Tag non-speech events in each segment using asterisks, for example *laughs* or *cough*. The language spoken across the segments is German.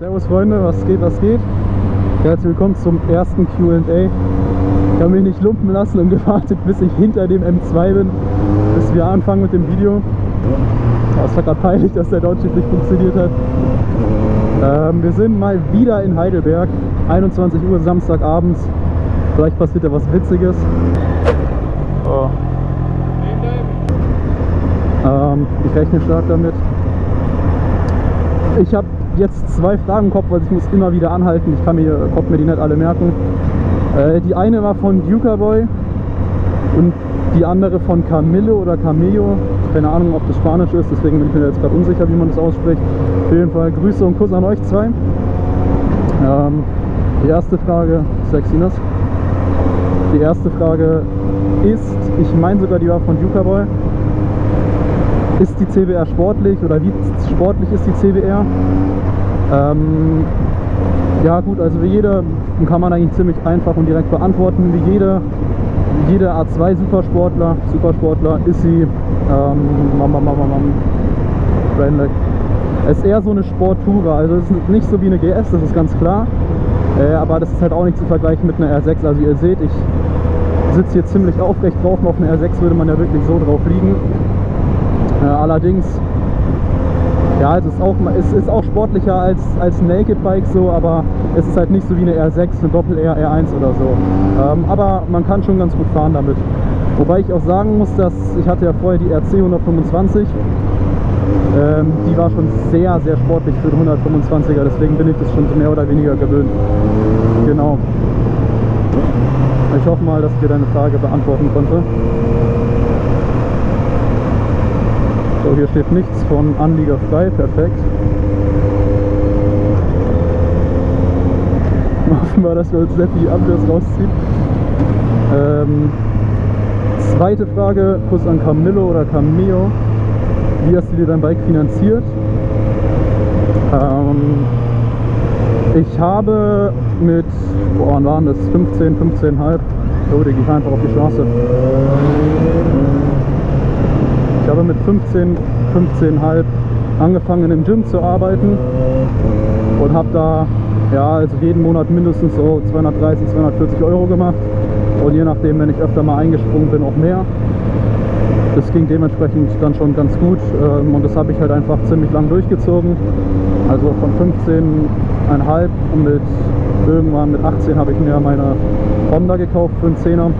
Servus Freunde, was geht, was geht? Herzlich willkommen zum ersten Q&A. Ich habe mich nicht lumpen lassen und *laughs* gewartet, bis ich hinter dem M2 bin, bis wir anfangen mit dem Video. Es war gerade peinlich, dass der Downshift nicht funktioniert hat. Ähm, wir sind mal wieder in Heidelberg, 21 Uhr Samstagabends. Vielleicht passiert ja was Witziges. Oh. Ähm, ich rechne stark damit. Ich habe jetzt zwei Fragen im Kopf, weil ich muss immer wieder anhalten. Ich kann mir, konnte mir die nicht alle merken. Äh, die eine war von Duca Boy und die andere von Camillo oder Camillo. Keine Ahnung, ob das Spanisch ist, deswegen bin ich mir jetzt gerade unsicher, wie man das ausspricht. Auf jeden Fall Grüße und Kuss an euch zwei. Ähm, die erste Frage, Sexinas. Die erste Frage ist, ich meine sogar, die war von Duca Boy. Ist die CBR sportlich oder wie sportlich ist die CBR? Ähm, ja gut, also wie jeder kann man eigentlich ziemlich einfach und direkt beantworten. Wie jeder, jeder A2 Supersportler, Supersportler ist sie ähm, Mama, Mama, Mama, Es ist eher so eine Sporttour, also es ist nicht so wie eine GS, das ist ganz klar. Äh, aber das ist halt auch nicht zu vergleichen mit einer R6. Also ihr seht, ich sitze hier ziemlich aufrecht drauf. Auf einer R6 würde man ja wirklich so drauf liegen. Allerdings, ja, es ist auch, es ist auch sportlicher als, als Naked Bike so, aber es ist halt nicht so wie eine R6, eine Doppel-R, R1 oder so. Ähm, aber man kann schon ganz gut fahren damit. Wobei ich auch sagen muss, dass ich hatte ja vorher die RC 125. Ähm, die war schon sehr, sehr sportlich für den 125er, deswegen bin ich das schon mehr oder weniger gewöhnt. Genau. Ich hoffe mal, dass ich dir deine Frage beantworten konnte. So, hier steht nichts von Anlieger frei, perfekt. *laughs* Hoffen wir, dass wir uns nicht die Ambios rausziehen. Ähm, zweite Frage, Kuss an Camillo oder Camillo. Wie hast du dir dein Bike finanziert? Ähm, ich habe mit, boah, waren das? 15, 15,5. So, gehe ich einfach auf die Straße. Habe mit 15, 15,5 angefangen im Gym zu arbeiten und habe da ja, also jeden Monat mindestens so 230, 240 Euro gemacht und je nachdem, wenn ich öfter mal eingesprungen bin, auch mehr. Das ging dementsprechend dann schon ganz gut ähm, und das habe ich halt einfach ziemlich lang durchgezogen. Also von 15,5 und mit irgendwann mit 18 habe ich mir meine Honda gekauft für einen Zehner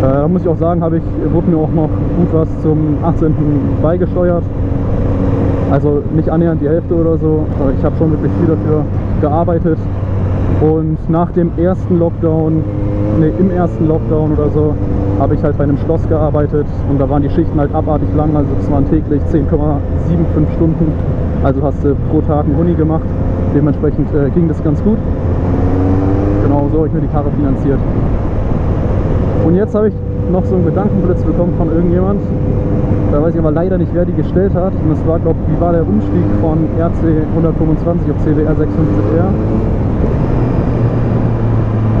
da muss ich auch sagen, ich, wurde mir auch noch gut was zum 18. beigesteuert. Also nicht annähernd die Hälfte oder so. Ich habe schon wirklich viel dafür gearbeitet. Und nach dem ersten Lockdown, ne, im ersten Lockdown oder so, habe ich halt bei einem Schloss gearbeitet und da waren die Schichten halt abartig lang, also es waren täglich 10,75 Stunden. Also hast du pro Tag einen Huni gemacht. Dementsprechend äh, ging das ganz gut. Genau so habe ich mir die Karre finanziert. Und jetzt habe ich noch so einen Gedankenblitz bekommen von irgendjemand. Da weiß ich aber leider nicht, wer die gestellt hat. Und das war, glaube ich, wie war der Umstieg von RC 125 auf CBR 650R.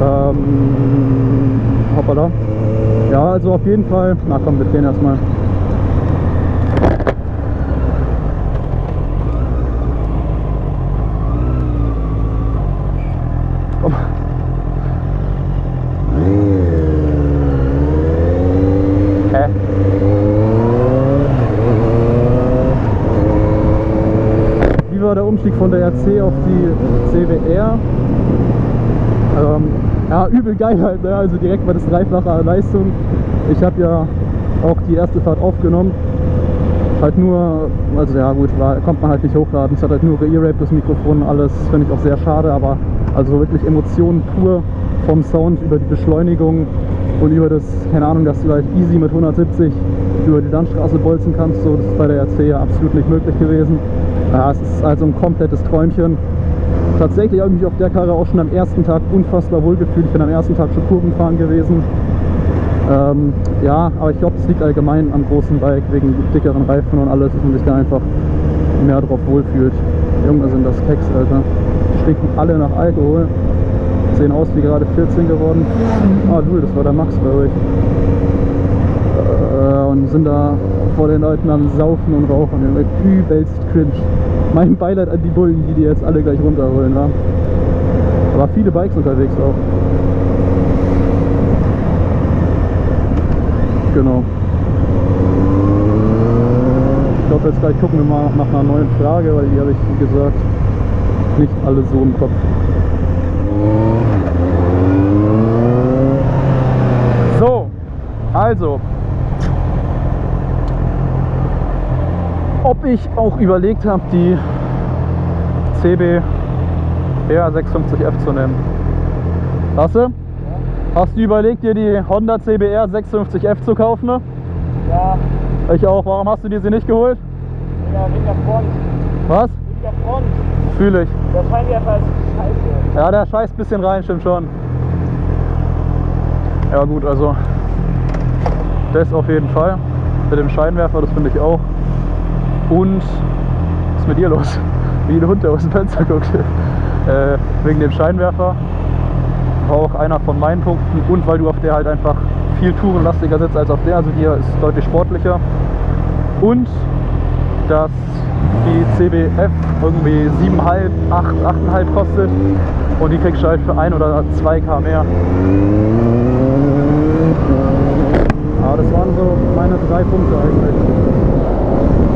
Ähm, hoppala. Ja, also auf jeden Fall. Na komm, wir drehen erstmal. Umstieg von der RC auf die CWR. Ähm, ja, übel geil halt, ne? also direkt mal das dreifache Leistung. Ich habe ja auch die erste Fahrt aufgenommen. Halt nur, also ja gut, war, kommt man halt nicht hochladen. Es hat halt nur geearaped, das Mikrofon, alles finde ich auch sehr schade, aber also wirklich Emotionen pur vom Sound über die Beschleunigung und über das, keine Ahnung, dass du halt easy mit 170 über die Landstraße bolzen kannst. So, das ist bei der RC ja absolut nicht möglich gewesen. Ja, es ist also ein komplettes Träumchen. Tatsächlich habe ich mich auf der Karre auch schon am ersten Tag unfassbar wohl gefühlt. Ich bin am ersten Tag schon Kurvenfahren gewesen. Ähm, ja, aber ich glaube, es liegt allgemein am großen Bike wegen dickeren Reifen und alles, dass man sich da einfach mehr drauf wohlfühlt. Junge, sind das Keks, Alter. Die stinken alle nach Alkohol. Sehen aus wie gerade 14 geworden. Ah, du, das war der Max bei euch. Äh, und sind da vor den Leuten am Saufen und Rauchen. Übelst cringe. Mein Beileid an die Bullen, die die jetzt alle gleich runterholen. Ja. Aber viele Bikes unterwegs auch. Genau. Ich glaube, jetzt gleich gucken wir mal nach einer neuen Frage, weil die habe ich, wie gesagt, nicht alle so im Kopf. So, also, ob ich auch überlegt habe, die CB R650F zu nehmen. Lasse? Hast du überlegt, dir die Honda CBR 650F zu kaufen? Ne? Ja, Ich auch. Warum hast du dir sie nicht geholt? Wegen der Front. Was? Der Front. Fühle ich. Der Scheinwerfer ist scheiße. Ja, der scheißt ein bisschen rein, stimmt schon. Ja gut, also das auf jeden Fall. Mit dem Scheinwerfer, das finde ich auch. Und was ist mit ihr los? Wie ein Hund, der aus dem Fenster guckt. Äh, wegen dem Scheinwerfer war auch einer von meinen Punkten und weil du auf der halt einfach viel tourenlastiger sitzt als auf der, also hier ist deutlich sportlicher. Und dass die CBF irgendwie 7,5, 8, 8,5 kostet und die kriegst du halt für 1 oder 2 K mehr. Aber das waren so meine drei Punkte eigentlich.